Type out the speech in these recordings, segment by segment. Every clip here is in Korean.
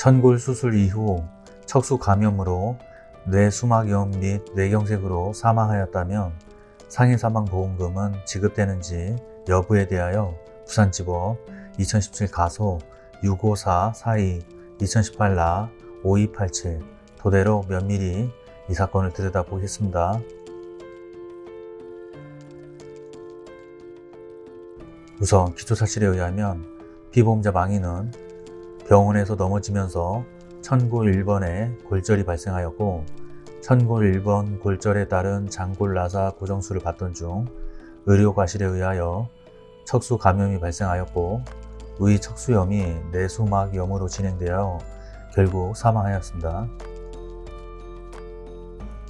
천골 수술 이후 척수 감염으로 뇌수막염 및 뇌경색으로 사망하였다면 상해 사망 보험금은 지급되는지 여부에 대하여 부산지법 2017 가소 65442 2018나5287 도대로 면밀히 이 사건을 들여다보겠습니다. 우선 기초사실에 의하면 피보험자 망인은 병원에서 넘어지면서 천골 1번에 골절이 발생하였고 천골 1번 골절에 따른 장골 나사 고정술을 받던 중 의료과실에 의하여 척수 감염이 발생하였고 의 척수염이 내수막염으로 진행되어 결국 사망하였습니다.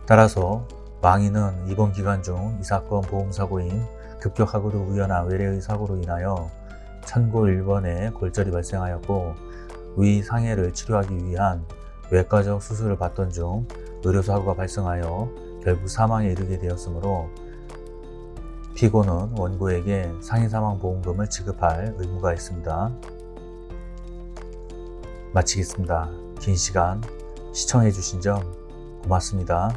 따라서 망인은 입원 기간 중 이 사건 보험사고인 급격하고도 우연한 외래의 사고로 인하여 천골 1번에 골절이 발생하였고 위 상해를 치료하기 위한 외과적 수술을 받던 중 의료사고가 발생하여 결국 사망에 이르게 되었으므로 피고는 원고에게 상해사망보험금을 지급할 의무가 있습니다. 마치겠습니다. 긴 시간 시청해주신 점 고맙습니다.